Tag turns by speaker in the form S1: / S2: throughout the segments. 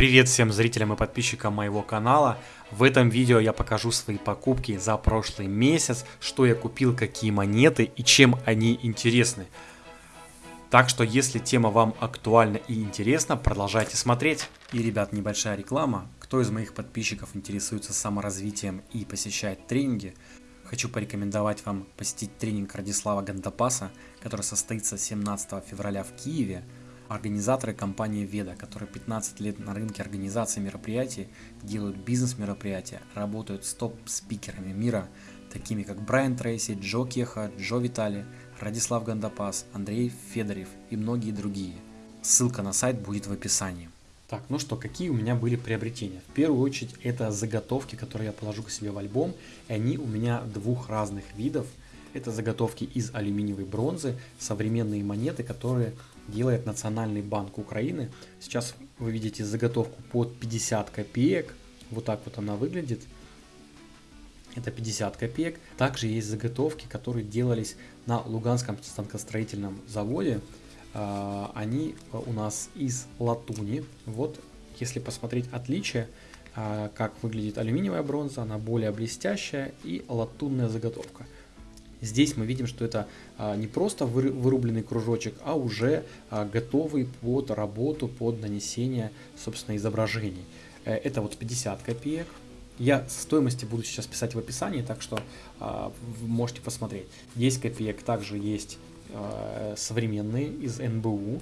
S1: Привет всем зрителям и подписчикам моего канала. В этом видео я покажу свои покупки за прошлый месяц, что я купил, какие монеты и чем они интересны. Так что, если тема вам актуальна и интересна, продолжайте смотреть. И, ребят, небольшая реклама. Кто из моих подписчиков интересуется саморазвитием и посещает тренинги, хочу порекомендовать вам посетить тренинг Радислава Гандапаса, который состоится 17 февраля в Киеве организаторы компании Веда, которые 15 лет на рынке организации мероприятий, делают бизнес-мероприятия, работают с топ-спикерами мира, такими как Брайан Трейси, Джо Кеха, Джо Витали, Радислав Гандапас, Андрей Федорев и многие другие. Ссылка на сайт будет в описании. Так, ну что, какие у меня были приобретения? В первую очередь это заготовки, которые я положу к себе в альбом, и они у меня двух разных видов. Это заготовки из алюминиевой бронзы, современные монеты, которые делает Национальный банк Украины. Сейчас вы видите заготовку под 50 копеек. Вот так вот она выглядит. Это 50 копеек. Также есть заготовки, которые делались на Луганском станкостроительном заводе. А, они у нас из латуни. Вот, если посмотреть отличие, а, как выглядит алюминиевая бронза, она более блестящая и латунная заготовка. Здесь мы видим, что это а, не просто вырубленный кружочек, а уже а, готовый под работу, под нанесение, собственно, изображений. Э, это вот 50 копеек. Я стоимости буду сейчас писать в описании, так что а, можете посмотреть. 10 копеек также есть современные из НБУ.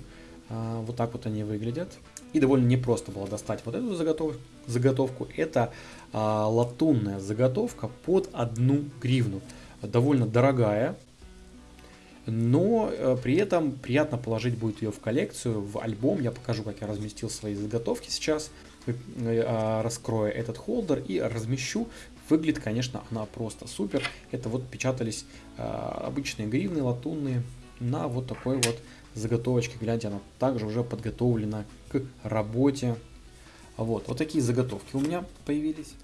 S1: Вот так вот они выглядят. И довольно непросто было достать вот эту заготов... заготовку. Это латунная заготовка под одну гривну довольно дорогая, но э, при этом приятно положить будет ее в коллекцию, в альбом. Я покажу, как я разместил свои заготовки сейчас. Э, а, раскрою этот холдер и размещу. Выглядит, конечно, она просто супер. Это вот печатались э, обычные гривны латунные на вот такой вот заготовочке. Гляньте, она также уже подготовлена к работе. Вот, вот такие заготовки у меня появились.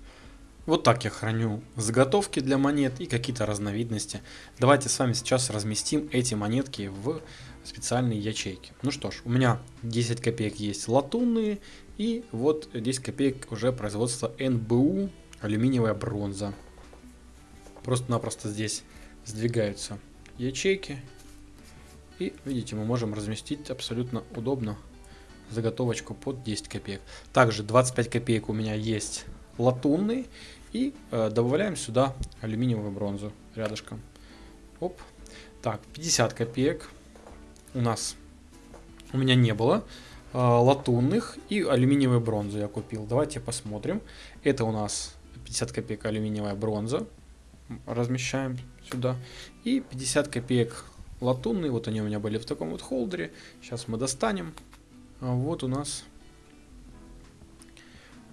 S1: Вот так я храню заготовки для монет и какие-то разновидности. Давайте с вами сейчас разместим эти монетки в специальные ячейки. Ну что ж, у меня 10 копеек есть латунные и вот 10 копеек уже производства НБУ алюминиевая бронза. Просто-напросто здесь сдвигаются ячейки и видите мы можем разместить абсолютно удобно заготовочку под 10 копеек. Также 25 копеек у меня есть латунный. И э, добавляем сюда алюминиевую бронзу рядышком. Оп. Так, 50 копеек у нас у меня не было э, латунных и алюминиевую бронзу я купил. Давайте посмотрим. Это у нас 50 копеек алюминиевая бронза. Размещаем сюда. И 50 копеек латунный. Вот они у меня были в таком вот холдере. Сейчас мы достанем. А вот у нас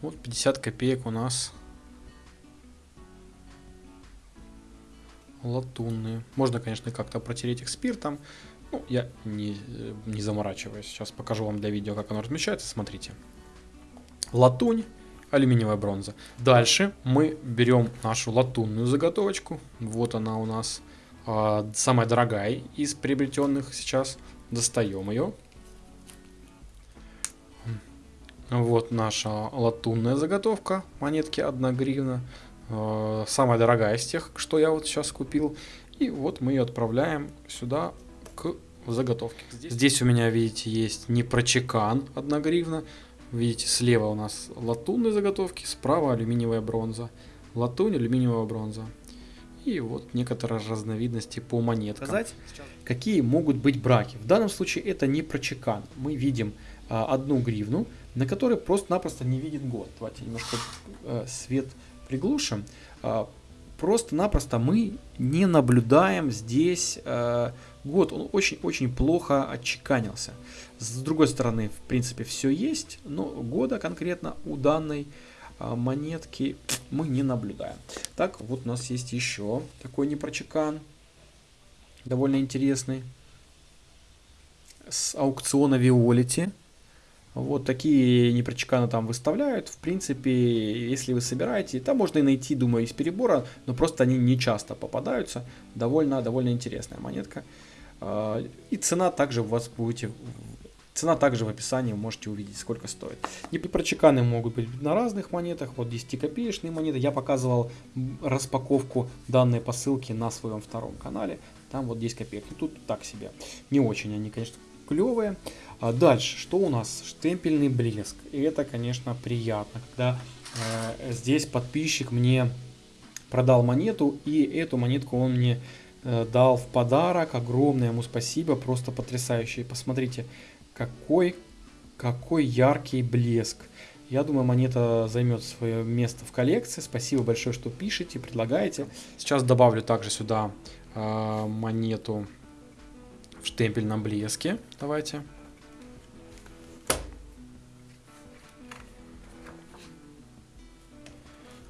S1: вот 50 копеек у нас латунные. Можно, конечно, как-то протереть их спиртом. Ну, я не, не заморачиваюсь. Сейчас покажу вам для видео, как оно размещается. Смотрите. Латунь, алюминиевая бронза. Дальше мы берем нашу латунную заготовочку. Вот она у нас э, самая дорогая из приобретенных сейчас. Достаем ее. Вот наша латунная заготовка, монетки 1 гривна. Э, самая дорогая из тех, что я вот сейчас купил. И вот мы ее отправляем сюда к заготовке. Здесь, Здесь у меня, видите, есть непрочекан 1 гривна. Видите, слева у нас латунные заготовки, справа алюминиевая бронза. Латунь, алюминиевая бронза. И вот некоторые разновидности по монеткам. Сказать, какие могут быть браки. В данном случае это не прочекан. Мы видим одну гривну, на которой просто-напросто не виден год. Давайте немножко э, свет приглушим. Э, просто-напросто мы не наблюдаем здесь э, год. Он очень-очень плохо отчеканился. С другой стороны, в принципе, все есть, но года конкретно у данной э, монетки мы не наблюдаем. Так, вот у нас есть еще такой непрочекан. Довольно интересный. С аукциона Виолити вот такие непрочеканы там выставляют. В принципе, если вы собираете, там можно и найти, думаю, из перебора, но просто они не часто попадаются. Довольно, довольно интересная монетка. А, и цена также у вас будете Цена также в описании, можете увидеть, сколько стоит. Непрочеканы могут быть на разных монетах, вот 10-копеечные монеты. Я показывал распаковку данной посылки на своем втором канале. Там вот 10 копеек. Тут так себе. Не очень они, конечно, клевые. А дальше, что у нас? Штемпельный блеск. И это, конечно, приятно, когда э, здесь подписчик мне продал монету, и эту монетку он мне э, дал в подарок. Огромное ему спасибо, просто потрясающе. Посмотрите, какой, какой яркий блеск. Я думаю, монета займет свое место в коллекции. Спасибо большое, что пишете, предлагаете. Сейчас добавлю также сюда э, монету в штемпельном блеске. Давайте.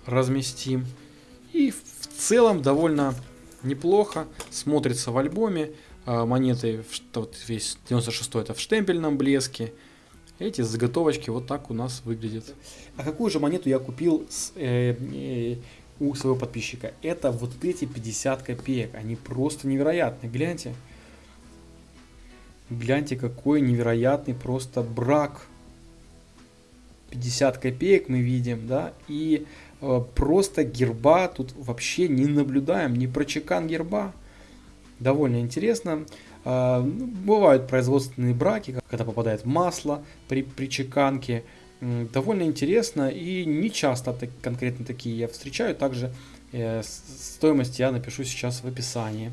S1: Разместим. И в целом довольно неплохо смотрится в альбоме. А, монеты, вот весь 96 это в штемпельном блеске. Эти заготовочки вот так у нас выглядят. А какую же монету я купил с, э, э, у своего подписчика? Это вот эти 50 копеек. Они просто невероятные. Гляньте. Гляньте, какой невероятный просто брак. 50 копеек мы видим, да, и э, просто герба тут вообще не наблюдаем, не прочекан герба довольно интересно. А, ну, бывают производственные браки, когда попадает масло при, при чеканке. Довольно интересно и не часто так, конкретно такие я встречаю. Также э, стоимость я напишу сейчас в описании.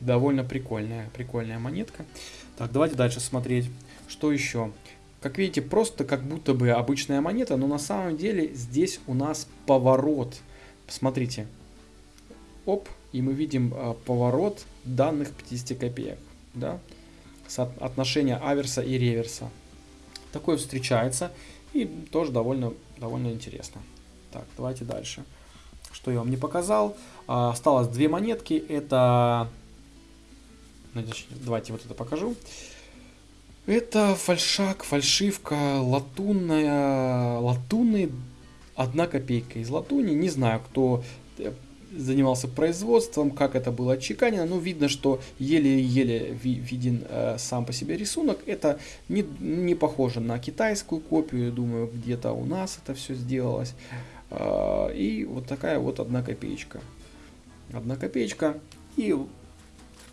S1: Довольно прикольная, прикольная монетка. Так, давайте дальше смотреть. Что еще? Как видите, просто как будто бы обычная монета, но на самом деле здесь у нас поворот. Посмотрите, оп, и мы видим э, поворот данных 50 копеек, да, отношения аверса и реверса. Такое встречается и тоже довольно, довольно интересно. Так, давайте дальше. Что я вам не показал. А, осталось две монетки. Это... Давайте вот это покажу. Это фальшак, фальшивка, латунная, латунный, одна копейка из латуни. Не знаю, кто э, занимался производством, как это было отчеканено. Ну, видно, что еле-еле виден э, сам по себе рисунок. Это не, не похоже на китайскую копию, думаю, где-то у нас это все сделалось. Э, и вот такая вот одна копеечка. Одна копеечка. И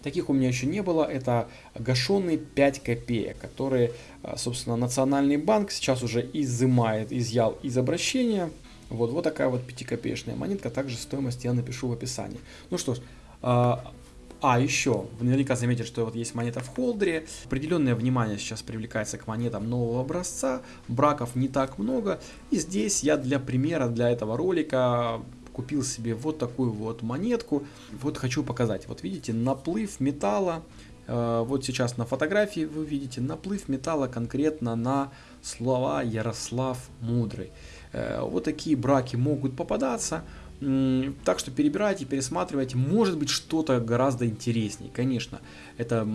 S1: таких у меня еще не было. Это гашеные 5 копеек, которые, э, собственно, Национальный банк сейчас уже изымает, изъял из обращения. Вот, вот такая вот 5-копеечная монетка, также стоимость я напишу в описании. Ну что ж, а, а, еще, вы наверняка заметили, что вот есть монета в холдере. Определенное внимание сейчас привлекается к монетам нового образца. Браков не так много. И здесь я для примера, для этого ролика купил себе вот такую вот монетку. Вот хочу показать. Вот видите, наплыв металла. Э, вот сейчас на фотографии вы видите наплыв металла конкретно на слова Ярослав Мудрый. Э, вот такие браки могут попадаться. Так что перебирайте, пересматривайте. Может быть что-то гораздо интереснее. Конечно, это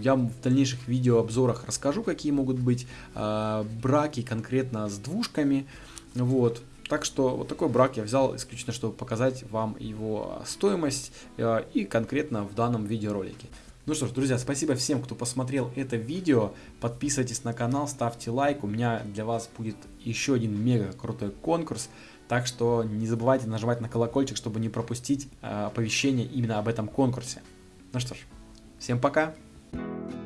S1: я в дальнейших видеообзорах расскажу, какие могут быть э, браки конкретно с двушками. Вот. Так что вот такой брак я взял исключительно, чтобы показать вам его стоимость э, и конкретно в данном видеоролике. Ну что ж, друзья, спасибо всем, кто посмотрел это видео. Подписывайтесь на канал, ставьте лайк. У меня для вас будет еще один мега крутой конкурс. Так что не забывайте нажимать на колокольчик, чтобы не пропустить э, оповещение именно об этом конкурсе. Ну что ж, всем пока! Thank you